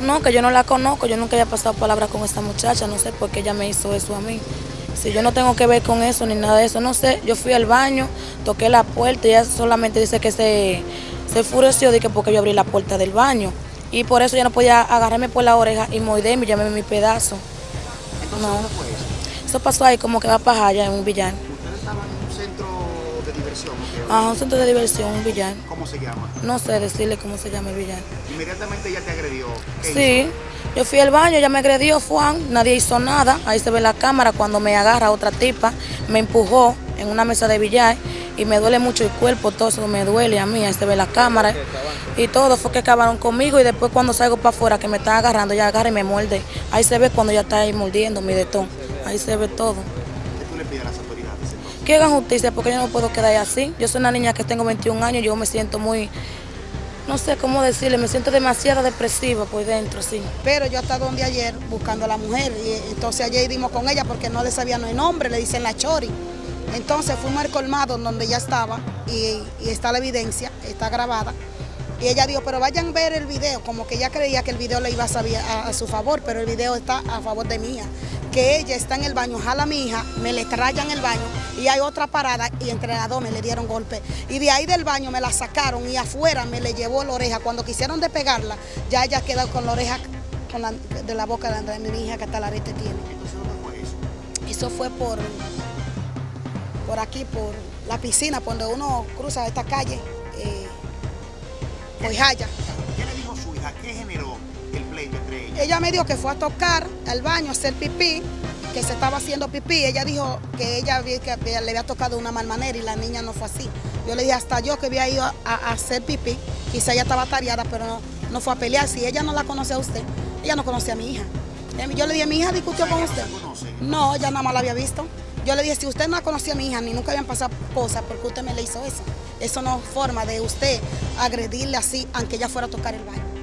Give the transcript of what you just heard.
No, que yo no la conozco, yo nunca había pasado palabras con esta muchacha, no sé por qué ella me hizo eso a mí. Si yo no tengo que ver con eso ni nada de eso, no sé, yo fui al baño, toqué la puerta y ella solamente dice que se, se enfureció de que porque yo abrí la puerta del baño. Y por eso ya no podía agarrarme por la oreja y morderme y llamarme mi pedazo. Entonces, No. ¿dónde fue eso? Eso pasó ahí como que va para allá en un villano. Ustedes estaban en un centro de diversión. Ah, un centro de diversión, un villano. ¿Cómo se llama? No sé decirle cómo se llama el villano. Inmediatamente ella te agredió. ¿Qué Sí, yo fui al baño, ella me agredió, Juan, nadie hizo nada. Ahí se ve la cámara cuando me agarra otra tipa, me empujó en una mesa de billar y me duele mucho el cuerpo, todo eso me duele a mí, ahí se ve la cámara. Y todo fue que acabaron conmigo y después cuando salgo para afuera que me están agarrando, ella agarra y me muerde. Ahí se ve cuando ella está ahí mordiendo mi detón, ahí se ve todo. ¿Qué tú le pides a las autoridades? Que hagan justicia porque yo no puedo quedar así. Yo soy una niña que tengo 21 años, yo me siento muy, no sé cómo decirle, me siento demasiado depresiva por dentro, sí. Pero yo hasta donde ayer buscando a la mujer y entonces ayer dimos con ella porque no le sabían el nombre, le dicen la chori. Entonces fuimos al colmado donde ella estaba y está la evidencia, está grabada. Y ella dijo, pero vayan a ver el video, como que ella creía que el video le iba a, saber a, su favor, pero el video está a favor de mi hija. Que ella está en el baño, jala a mi hija, me le trayan el baño y hay otra parada y entre las dos me le dieron golpe. Y de ahí del baño me la sacaron y afuera me le llevó la oreja. Cuando quisieron despegarla, ya ella quedó con la oreja con de la boca de, mi hija que hasta la arete tiene. Eso fue por, por aquí, por la piscina, por donde uno cruza esta calle, eh, por Jaya. ¿Qué le dijo su hija? ¿Qué generó el pleito entre ellas? Ella me dijo que fue a tocar al baño a hacer pipí, que se estaba haciendo pipí. Ella dijo que ella que le había tocado de una mal manera y la niña no fue así. Yo le dije hasta yo que había ido a, a hacer pipí, quizá ella estaba tareada, pero no, no fue a pelear. Si ella no la conoce a usted, ella no conoce a mi hija. Em, Yo le dije, mi hija discutió con ¿Ella no usted. No, ella nada más la había visto. Yo le dije, si usted no conocía a mi hija ni nunca habían pasado cosas, ¿por qué usted me le hizo eso? Eso no es forma de usted agredirle así, aunque ella fuera a tocar el baño.